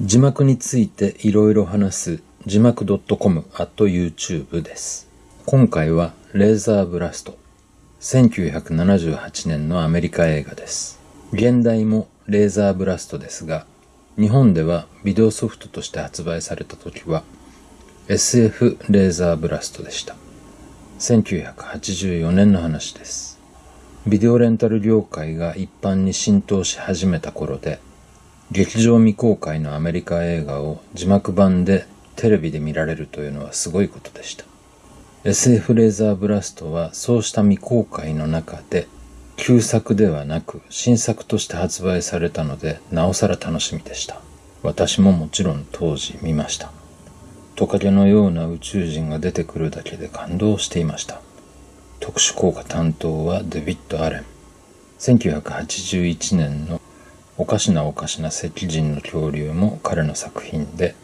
字幕についていろいろ話す字幕 .com at YouTube です。今回はレーザーブラスト。1978年のアメリカ映画です。現代もレーザーブラストですが、日本ではビデオソフトとして発売された時は SF レーザーブラストでした。1984年の話です。ビデオレンタル業界が一般に浸透し始めた頃で、劇場未公開のアメリカ映画を字幕版でテレビで見られるというのはすごいことでした。SF レーザーブラストはそうした未公開の中で旧作ではなく新作として発売されたのでなおさら楽しみでした。私ももちろん当時見ました。トカゲのような宇宙人が出てくるだけで感動していました。特殊効果担当はデビッド・アレン。1981年のおかしなおかしな赤人の恐竜も彼の作品で、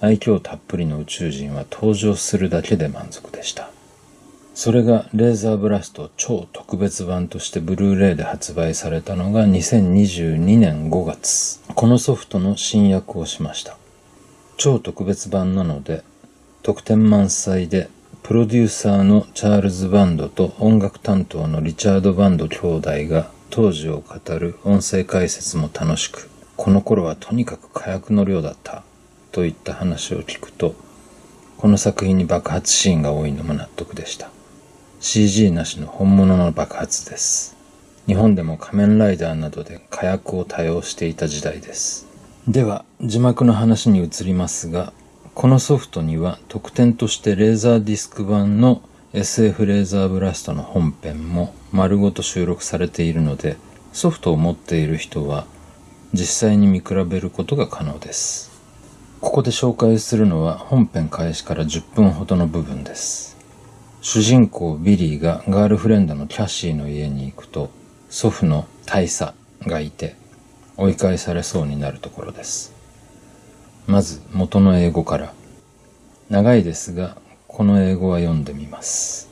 愛嬌たっぷりの宇宙人は登場するだけで満足でした。それがレーザーブラスト超特別版としてブルーレイで発売されたのが2022年5月。このソフトの新訳をしました。超特別版なので、特典満載で、プロデューサーのチャールズ・バンドと音楽担当のリチャード・バンド兄弟が当時を語る音声解説も楽しく、この頃はとにかく火薬の量だったといった話を聞くと、この作品に爆発シーンが多いのも納得でした。CG なしの本物の爆発です。日本でも仮面ライダーなどで火薬を多用していた時代です。では、字幕の話に移りますが、このソフトには特典としてレーザーディスク版の SF レーザーブラストの本編も丸ごと収録されているので、ソフトを持っている人は実際に見比べることが可能です。ここで紹介するのは本編開始から10分ほどの部分です。主人公ビリーがガールフレンドのキャシーの家に行くと祖父の大佐がいて追い返されそうになるところです。まず元の英語から。長いですが、この英語は読んでみます。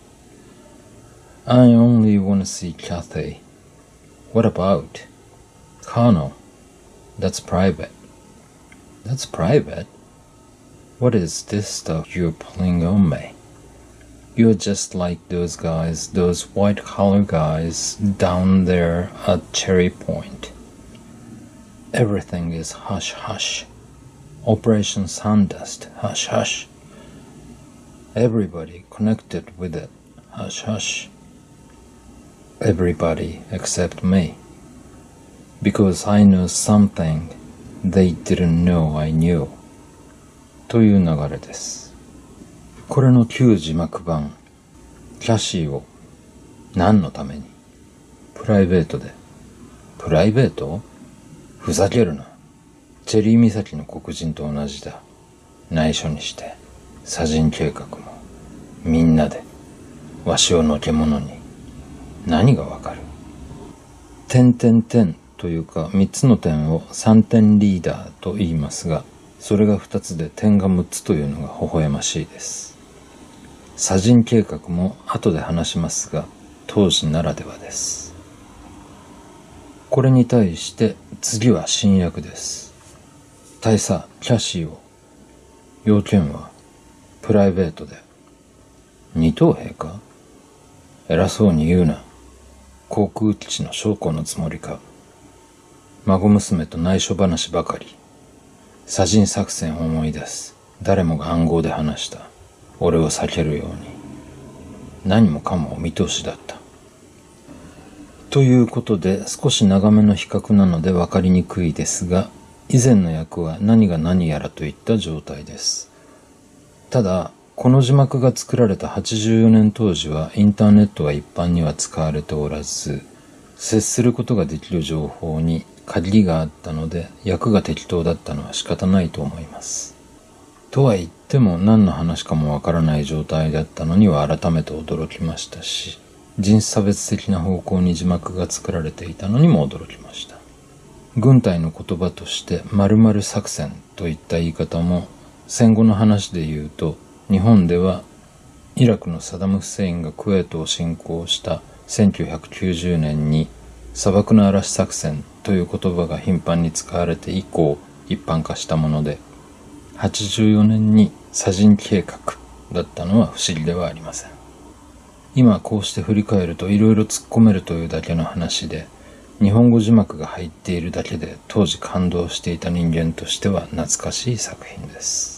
I only wanna see Cathay. What about? Colonel. That's private. That's private? What is this stuff you're pulling on me? You're just like those guys, those white collar guys down there at Cherry Point. Everything is hush hush. Operation Sandust, hush hush. Everybody connected with it, hush hush. Everybody except me. Because I know something they didn't know I knew. という流れです。これの旧字幕版、キャシーを何のためにプライベートで。プライベートふざけるな。チェリー岬の黒人と同じだ。内緒にして、砂人計画も、みんなで、わしをのけ者に、何がわかる？点点点というか、三つの点を三点リーダーと言いますが、それが二つで点が六つというのが微笑ましいです。砂人計画も後で話しますが、当時ならではです。これに対して次は新訳です。大佐、キャシーを、要件は、プライベートで。二等兵か？偉そうに言うな。航空基地の将校のつもりか？孫娘と内緒話ばかり。砂人作戦を思い出す。誰もが暗号で話した。俺を避けるように。何もかもお見通しだった。ということで少し長めの比較なので分かりにくいですが、以前の役は何が何やらといった状態です。ただ、この字幕が作られた84年当時はインターネットは一般には使われておらず、接することができる情報に限りがあったので、役が適当だったのは仕方ないと思います。とは言っても何の話かもわからない状態だったのには改めて驚きましたし、人種差別的な方向に字幕が作られていたのにも驚きました。軍隊の言葉として〇〇作戦といった言い方も戦後の話で言うと日本ではイラクのサダム・フセインがクウェートを侵攻した1990年に砂漠の嵐作戦という言葉が頻繁に使われて以降一般化したもので、84年に砂人計画だったのは不思議ではありません。今こうして振り返ると色々突っ込めるというだけの話で、日本語字幕が入っているだけで当時感動していた人間としては懐かしい作品です。